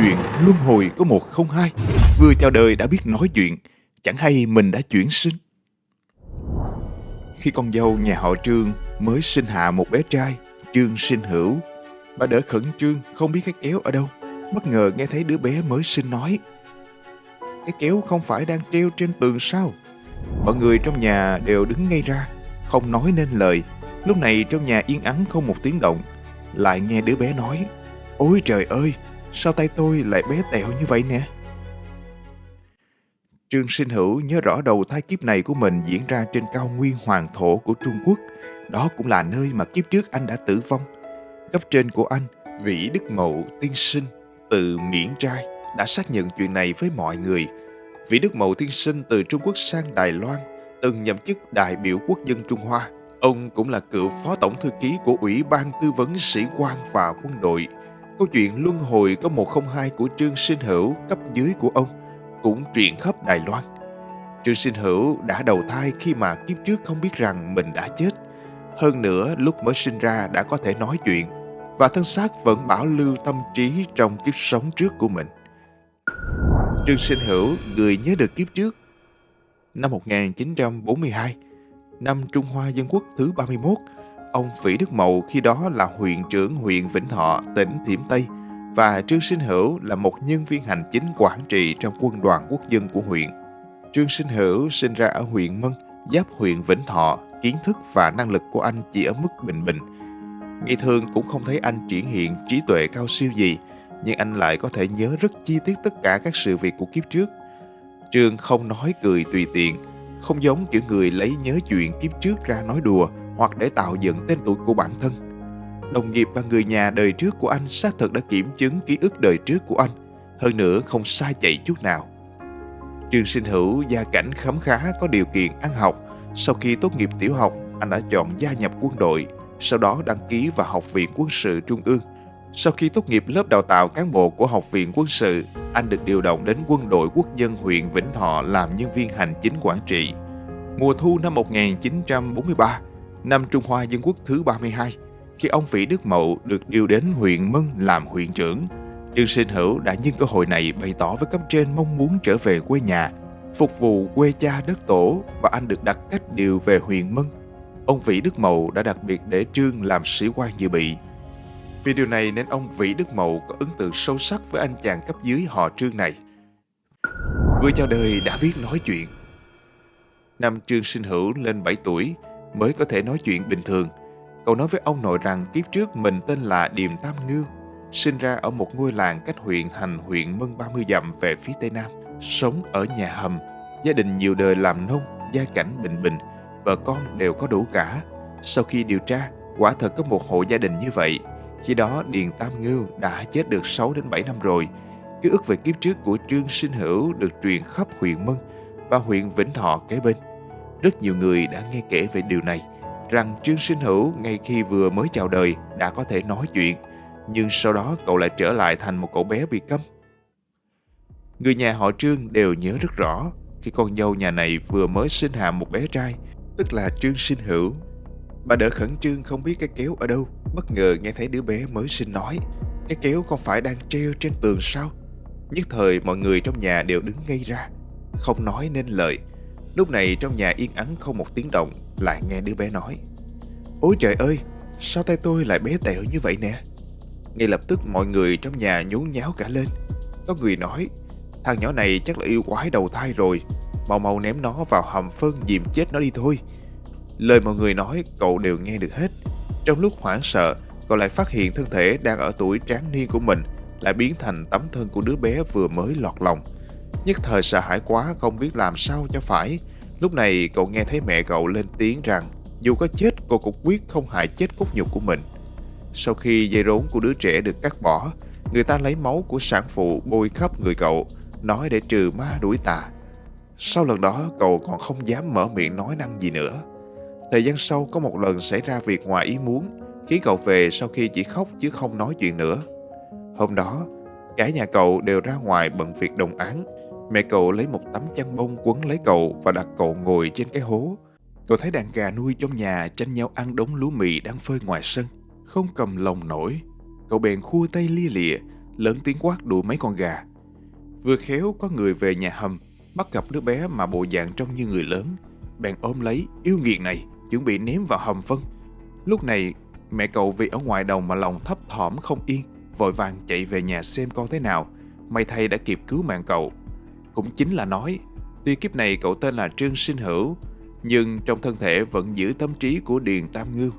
chuyện luân hồi có một không hai. Vừa chào đời đã biết nói chuyện, chẳng hay mình đã chuyển sinh. Khi con dâu nhà họ Trương mới sinh hạ một bé trai, Trương sinh hữu, bà đỡ khẩn trương không biết cái kéo ở đâu. Bất ngờ nghe thấy đứa bé mới sinh nói. Cái kéo không phải đang treo trên tường sao? Mọi người trong nhà đều đứng ngay ra, không nói nên lời. Lúc này trong nhà yên ắng không một tiếng động. Lại nghe đứa bé nói, Ôi trời ơi, sao tay tôi lại bé tẹo như vậy nè? Trương Sinh Hữu nhớ rõ đầu thai kiếp này của mình diễn ra trên cao nguyên hoàng thổ của Trung Quốc. Đó cũng là nơi mà kiếp trước anh đã tử vong. Cấp trên của anh, Vĩ Đức Mậu Tiên Sinh, từ miễn trai, đã xác nhận chuyện này với mọi người. Vĩ Đức Mậu Tiên Sinh từ Trung Quốc sang Đài Loan, từng nhậm chức đại biểu quốc dân Trung Hoa. Ông cũng là cựu phó tổng thư ký của Ủy ban Tư vấn Sĩ quan và Quân đội. Câu chuyện luân hồi có 102 của Trương Sinh Hữu cấp dưới của ông cũng truyền khắp Đài Loan. Trương Sinh Hữu đã đầu thai khi mà kiếp trước không biết rằng mình đã chết. Hơn nữa, lúc mới sinh ra đã có thể nói chuyện và thân xác vẫn bảo lưu tâm trí trong kiếp sống trước của mình. Trương Sinh Hữu người nhớ được kiếp trước. Năm 1942, năm Trung Hoa Dân Quốc thứ 31, ông Vĩ Đức Mậu khi đó là huyện trưởng huyện Vĩnh Thọ, tỉnh Thiểm Tây – và Trương Sinh Hữu là một nhân viên hành chính quản trị trong quân đoàn quốc dân của huyện. Trương Sinh Hữu sinh ra ở huyện Mân, giáp huyện Vĩnh Thọ, kiến thức và năng lực của anh chỉ ở mức bình bình. Ngày thường cũng không thấy anh triển hiện trí tuệ cao siêu gì, nhưng anh lại có thể nhớ rất chi tiết tất cả các sự việc của kiếp trước. Trương không nói cười tùy tiện, không giống kiểu người lấy nhớ chuyện kiếp trước ra nói đùa hoặc để tạo dựng tên tuổi của bản thân đồng nghiệp và người nhà đời trước của anh xác thực đã kiểm chứng ký ức đời trước của anh. Hơn nữa không sai chạy chút nào. Trương Sinh Hữu gia cảnh khấm khá có điều kiện ăn học. Sau khi tốt nghiệp tiểu học, anh đã chọn gia nhập quân đội, sau đó đăng ký vào Học viện Quân sự Trung ương. Sau khi tốt nghiệp lớp đào tạo cán bộ của Học viện Quân sự, anh được điều động đến quân đội quốc dân huyện Vĩnh Thọ làm nhân viên hành chính quản trị. Mùa thu năm 1943, năm Trung Hoa Dân Quốc thứ 32, khi ông Vĩ Đức Mậu được điều đến huyện Mân làm huyện trưởng. Trương Sinh Hữu đã nhân cơ hội này bày tỏ với cấp trên mong muốn trở về quê nhà, phục vụ quê cha đất tổ và anh được đặt cách điều về huyện Mân. Ông Vĩ Đức Mậu đã đặc biệt để Trương làm sĩ quan dự bị. Vì điều này nên ông Vĩ Đức Mậu có ấn tượng sâu sắc với anh chàng cấp dưới họ Trương này. Vừa chào đời đã biết nói chuyện. Năm Trương Sinh Hữu lên 7 tuổi mới có thể nói chuyện bình thường – Cậu nói với ông nội rằng kiếp trước mình tên là Điềm Tam Ngưu, sinh ra ở một ngôi làng cách huyện Hành huyện Mân 30 dặm về phía Tây Nam, sống ở nhà hầm, gia đình nhiều đời làm nông, gia cảnh bình bình, vợ con đều có đủ cả. Sau khi điều tra, quả thật có một hộ gia đình như vậy. Khi đó Điền Tam Ngưu đã chết được 6 đến 7 năm rồi. Ký ức về kiếp trước của Trương Sinh Hữu được truyền khắp huyện Mân và huyện Vĩnh Thọ kế bên. Rất nhiều người đã nghe kể về điều này rằng Trương Sinh Hữu ngay khi vừa mới chào đời đã có thể nói chuyện, nhưng sau đó cậu lại trở lại thành một cậu bé bị câm. Người nhà họ Trương đều nhớ rất rõ khi con dâu nhà này vừa mới sinh hạ một bé trai, tức là Trương Sinh Hữu. Bà đỡ khẩn trương không biết cái kéo ở đâu, bất ngờ nghe thấy đứa bé mới sinh nói. Cái kéo không phải đang treo trên tường sao? Nhất thời mọi người trong nhà đều đứng ngay ra, không nói nên lời. Lúc này trong nhà yên ắng không một tiếng động lại nghe đứa bé nói Ôi trời ơi, sao tay tôi lại bé tẹo như vậy nè? Ngay lập tức mọi người trong nhà nhốn nháo cả lên. Có người nói, thằng nhỏ này chắc là yêu quái đầu thai rồi, mau mau ném nó vào hầm phân dìm chết nó đi thôi. Lời mọi người nói cậu đều nghe được hết. Trong lúc hoảng sợ, cậu lại phát hiện thân thể đang ở tuổi tráng niên của mình lại biến thành tấm thân của đứa bé vừa mới lọt lòng. Nhất thời sợ hãi quá không biết làm sao cho phải, Lúc này cậu nghe thấy mẹ cậu lên tiếng rằng dù có chết cô cũng quyết không hại chết cốt nhục của mình. Sau khi dây rốn của đứa trẻ được cắt bỏ, người ta lấy máu của sản phụ bôi khắp người cậu, nói để trừ ma đuổi tà. Sau lần đó cậu còn không dám mở miệng nói năng gì nữa. Thời gian sau có một lần xảy ra việc ngoài ý muốn, khiến cậu về sau khi chỉ khóc chứ không nói chuyện nữa. Hôm đó, cả nhà cậu đều ra ngoài bận việc đồng án, Mẹ cậu lấy một tấm chăn bông quấn lấy cậu và đặt cậu ngồi trên cái hố. Cậu thấy đàn gà nuôi trong nhà tranh nhau ăn đống lúa mì đang phơi ngoài sân. Không cầm lòng nổi. Cậu bèn khua tay lia lịa, lớn tiếng quát đuổi mấy con gà. Vừa khéo có người về nhà hầm, bắt gặp đứa bé mà bộ dạng trông như người lớn, bèn ôm lấy yêu nghiệt này, chuẩn bị ném vào hầm phân. Lúc này, mẹ cậu vì ở ngoài đồng mà lòng thấp thỏm không yên, vội vàng chạy về nhà xem con thế nào. May thay đã kịp cứu mạng cậu. Cũng chính là nói, tuy kiếp này cậu tên là Trương Sinh Hữu, nhưng trong thân thể vẫn giữ tâm trí của Điền Tam Ngưu.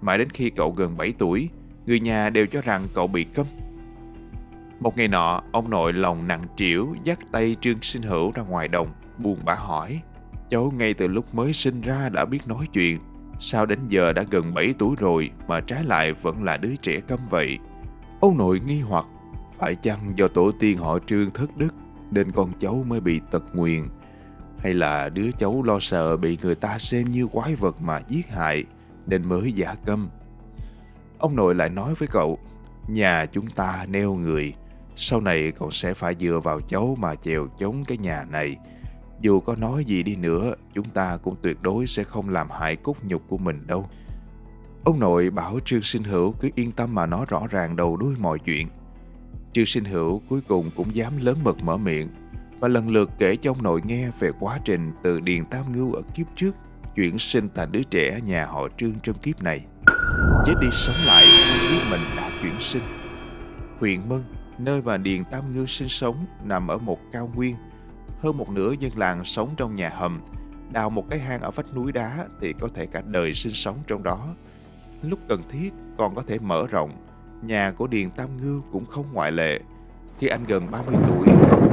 Mãi đến khi cậu gần 7 tuổi, người nhà đều cho rằng cậu bị câm. Một ngày nọ, ông nội lòng nặng trĩu dắt tay Trương Sinh Hữu ra ngoài đồng, buồn bã hỏi. Cháu ngay từ lúc mới sinh ra đã biết nói chuyện, sao đến giờ đã gần 7 tuổi rồi mà trái lại vẫn là đứa trẻ câm vậy? Ông nội nghi hoặc, phải chăng do tổ tiên họ Trương thất đức nên con cháu mới bị tật nguyền? Hay là đứa cháu lo sợ bị người ta xem như quái vật mà giết hại nên mới giả câm? Ông nội lại nói với cậu, nhà chúng ta neo người, sau này cậu sẽ phải dựa vào cháu mà chèo chống cái nhà này. Dù có nói gì đi nữa, chúng ta cũng tuyệt đối sẽ không làm hại cốt nhục của mình đâu. Ông nội bảo Trương Sinh Hữu cứ yên tâm mà nói rõ ràng đầu đuôi mọi chuyện. Trương Sinh Hữu cuối cùng cũng dám lớn mật mở miệng và lần lượt kể cho ông nội nghe về quá trình từ Điền Tam Ngưu ở kiếp trước chuyển sinh thành đứa trẻ nhà họ Trương trong kiếp này. Chết đi sống lại biết mình đã chuyển sinh. Huyện Mân, nơi mà Điền Tam Ngưu sinh sống nằm ở một cao nguyên. Hơn một nửa dân làng sống trong nhà hầm. Đào một cái hang ở vách núi đá thì có thể cả đời sinh sống trong đó. Lúc cần thiết còn có thể mở rộng. Nhà của Điền Tam Ngư cũng không ngoại lệ. Khi anh gần 30 tuổi,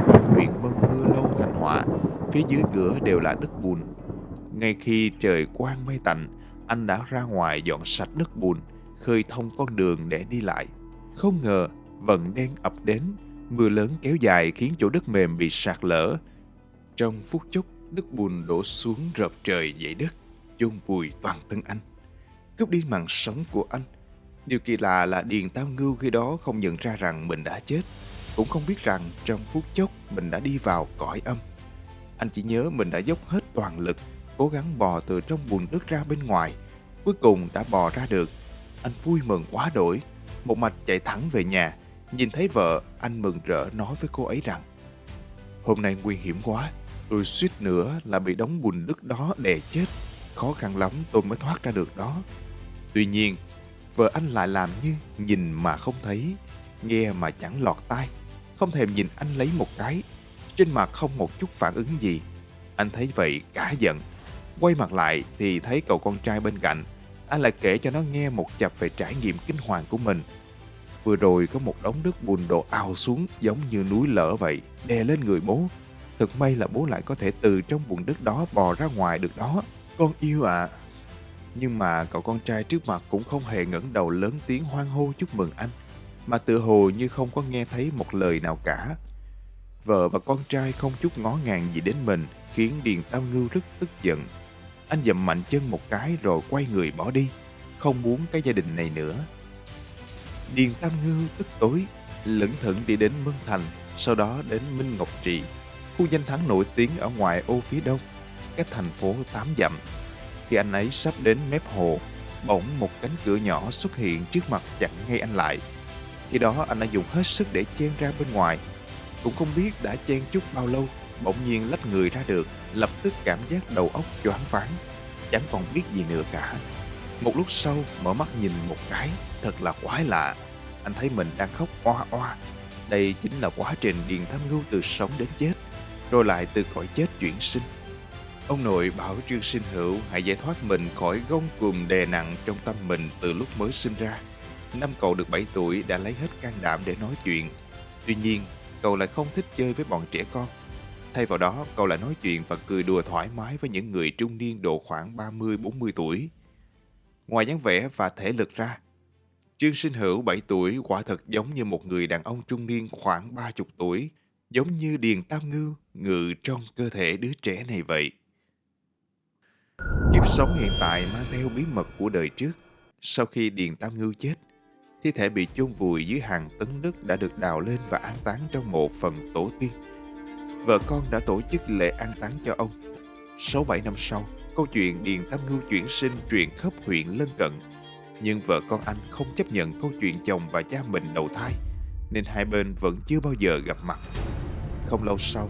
ở huyện Mân mưa lâu thành họa, phía dưới cửa đều là đất bùn. Ngay khi trời quang mây tạnh, anh đã ra ngoài dọn sạch đất bùn, khơi thông con đường để đi lại. Không ngờ, vận đen ập đến, mưa lớn kéo dài khiến chỗ đất mềm bị sạt lở. Trong phút chốc, đất bùn đổ xuống rợp trời dậy đất, chôn vùi toàn thân anh. Cướp đi mạng sống của anh. Điều kỳ lạ là Điền Tam Ngưu khi đó không nhận ra rằng mình đã chết, cũng không biết rằng trong phút chốc mình đã đi vào cõi âm. Anh chỉ nhớ mình đã dốc hết toàn lực cố gắng bò từ trong bùn đất ra bên ngoài. Cuối cùng đã bò ra được. Anh vui mừng quá đổi. Một mạch chạy thẳng về nhà. Nhìn thấy vợ, anh mừng rỡ nói với cô ấy rằng Hôm nay nguy hiểm quá. Tôi suýt nữa là bị đóng bùn đất đó đè chết. Khó khăn lắm tôi mới thoát ra được đó. Tuy nhiên, vợ anh lại làm như nhìn mà không thấy, nghe mà chẳng lọt tai. Không thèm nhìn anh lấy một cái. Trên mặt không một chút phản ứng gì. Anh thấy vậy cả giận Quay mặt lại thì thấy cậu con trai bên cạnh. Anh lại kể cho nó nghe một chập về trải nghiệm kinh hoàng của mình. Vừa rồi có một đống đất bùn đổ ào xuống giống như núi lở vậy, đè lên người bố. Thật may là bố lại có thể từ trong bùn đất đó bò ra ngoài được đó. Con yêu ạ. À. Nhưng mà cậu con trai trước mặt cũng không hề ngẩng đầu lớn tiếng hoan hô chúc mừng anh, mà tự hồ như không có nghe thấy một lời nào cả. Vợ và con trai không chút ngó ngàng gì đến mình, khiến Điền Tam Ngưu rất tức giận. Anh dậm mạnh chân một cái rồi quay người bỏ đi, không muốn cái gia đình này nữa. Điền Tam Ngưu tức tối, lẩn thẩn đi đến Mân Thành, sau đó đến Minh Ngọc Trị, khu danh thắng nổi tiếng ở ngoài ô phía đông, cách thành phố tám dặm. Khi anh ấy sắp đến mép hồ, bỗng một cánh cửa nhỏ xuất hiện trước mặt chặn ngay anh lại. Khi đó anh đã dùng hết sức để chen ra bên ngoài. Cũng không biết đã chen chút bao lâu bỗng nhiên lách người ra được, lập tức cảm giác đầu óc choáng váng, chẳng còn biết gì nữa cả. Một lúc sau mở mắt nhìn một cái, thật là quái lạ. Anh thấy mình đang khóc oa oa. Đây chính là quá trình Điền Tham Ngưu từ sống đến chết, rồi lại từ cõi chết chuyển sinh. Ông nội bảo Trương Sinh Hữu hãy giải thoát mình khỏi gông cùm đè nặng trong tâm mình từ lúc mới sinh ra. Năm cậu được 7 tuổi đã lấy hết can đảm để nói chuyện. Tuy nhiên, cậu lại không thích chơi với bọn trẻ con Thay vào đó, cậu lại nói chuyện và cười đùa thoải mái với những người trung niên độ khoảng 30-40 tuổi. Ngoài dáng vẻ và thể lực ra, Trương Sinh Hữu 7 tuổi quả thật giống như một người đàn ông trung niên khoảng 30 tuổi, giống như Điền Tam Ngư ngự trong cơ thể đứa trẻ này vậy. Kiếp sống hiện tại mang theo bí mật của đời trước. Sau khi Điền Tam Ngư chết, thi thể bị chôn vùi dưới hàng tấn đất đã được đào lên và an táng trong mộ phần tổ tiên vợ con đã tổ chức lễ an táng cho ông. 6-7 năm sau, câu chuyện Điền Tam Ngưu chuyển sinh truyền khắp huyện lân cận. Nhưng vợ con anh không chấp nhận câu chuyện chồng và cha mình đầu thai, nên hai bên vẫn chưa bao giờ gặp mặt. Không lâu sau,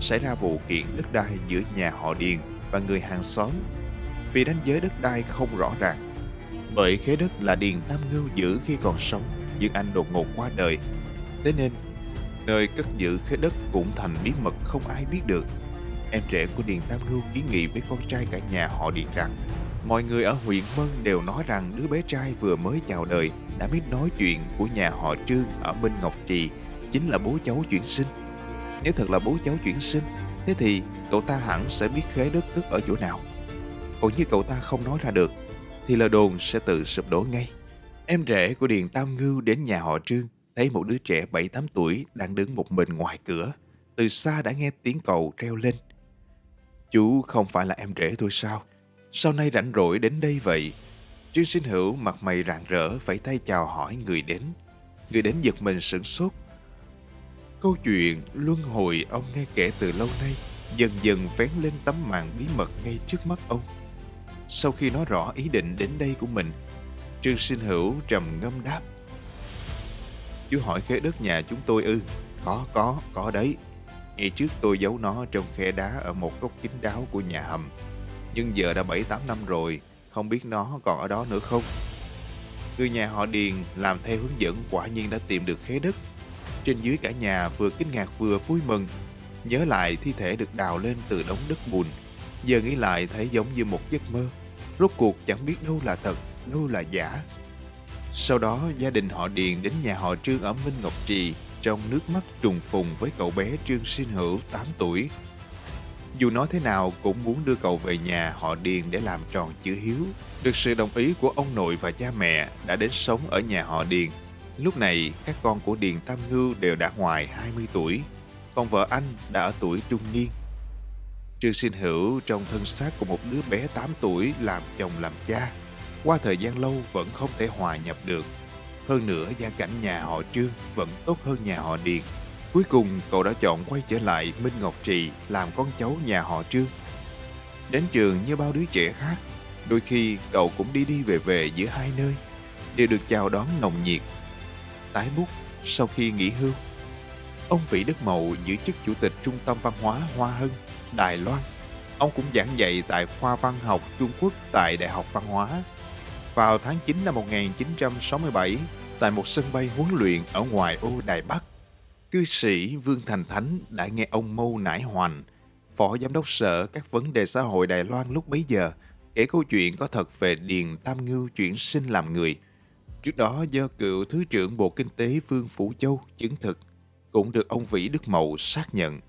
xảy ra vụ kiện đất đai giữa nhà họ Điền và người hàng xóm vì đánh giới đất đai không rõ ràng. Bởi khế đất là Điền Tam Ngưu giữ khi còn sống, nhưng anh đột ngột qua đời. Thế nên, nơi cất giữ khế đất cũng thành bí mật không ai biết được. Em rể của Điền Tam Ngưu kiến nghị với con trai cả nhà họ Điền rằng Mọi người ở huyện Mân đều nói rằng đứa bé trai vừa mới chào đời đã biết nói chuyện của nhà họ Trương ở Minh Ngọc Trì chính là bố cháu chuyển sinh. Nếu thật là bố cháu chuyển sinh, thế thì cậu ta hẳn sẽ biết khế đất tức ở chỗ nào. Còn như cậu ta không nói ra được, thì lời đồn sẽ tự sụp đổ ngay. Em rể của Điền Tam Ngưu đến nhà họ Trương, thấy một đứa trẻ 7-8 tuổi đang đứng một mình ngoài cửa. Từ xa đã nghe tiếng cầu reo lên. Chú không phải là em rể tôi sao? Sau nay rảnh rỗi đến đây vậy? Trương sinh hữu mặt mày rạng rỡ phải tay chào hỏi người đến. Người đến giật mình sửng sốt. Câu chuyện luân hồi ông nghe kể từ lâu nay dần dần vén lên tấm màn bí mật ngay trước mắt ông. Sau khi nói rõ ý định đến đây của mình, Trương Sinh Hữu trầm ngâm đáp. Chú hỏi khế đất nhà chúng tôi ư? Có, có, có đấy. Ngày trước tôi giấu nó trong khe đá ở một góc kín đáo của nhà hầm. Nhưng giờ đã 7-8 năm rồi, không biết nó còn ở đó nữa không? Người nhà họ Điền làm theo hướng dẫn quả nhiên đã tìm được khế đất. Trên dưới cả nhà vừa kinh ngạc vừa vui mừng. Nhớ lại thi thể được đào lên từ đống đất bùn. Giờ nghĩ lại thấy giống như một giấc mơ. Rốt cuộc chẳng biết đâu là thật, đâu là giả. Sau đó gia đình họ Điền đến nhà họ Trương ở Minh Ngọc Trì trong nước mắt trùng phùng với cậu bé Trương Sinh Hữu 8 tuổi dù nói thế nào cũng muốn đưa cậu về nhà họ Điền để làm tròn chữ hiếu. Được sự đồng ý của ông nội và cha mẹ đã đến sống ở nhà họ Điền. Lúc này, các con của Điền Tam Ngưu đều đã ngoài 20 tuổi, còn vợ anh đã ở tuổi trung niên. Trương Sinh Hữu trong thân xác của một đứa bé 8 tuổi làm chồng làm cha. Qua thời gian lâu vẫn không thể hòa nhập được. Hơn nữa, gia cảnh nhà họ Trương vẫn tốt hơn nhà họ Điền. Cuối cùng cậu đã chọn quay trở lại Minh Ngọc Trì làm con cháu nhà họ Trương. Đến trường như bao đứa trẻ khác, đôi khi cậu cũng đi đi về về giữa hai nơi, đều được chào đón nồng nhiệt. Tái bút sau khi nghỉ hưu, ông Vĩ Đức Mậu giữ chức chủ tịch Trung tâm Văn hóa Hoa Hân, Đài Loan. Ông cũng giảng dạy tại khoa văn học Trung Quốc tại Đại học Văn hóa. Vào tháng 9 năm 1967, tại một sân bay huấn luyện ở ngoài ô Đài Bắc, Cư sĩ Vương Thành Thánh đã nghe ông Mâu Nải Hoành, Phó Giám đốc Sở các vấn đề xã hội Đài Loan lúc bấy giờ, kể câu chuyện có thật về Điền Tam Ngưu chuyển sinh làm người. Trước đó do cựu Thứ trưởng Bộ Kinh tế Vương Phủ Châu chứng thực, cũng được ông Vĩ Đức Mậu xác nhận.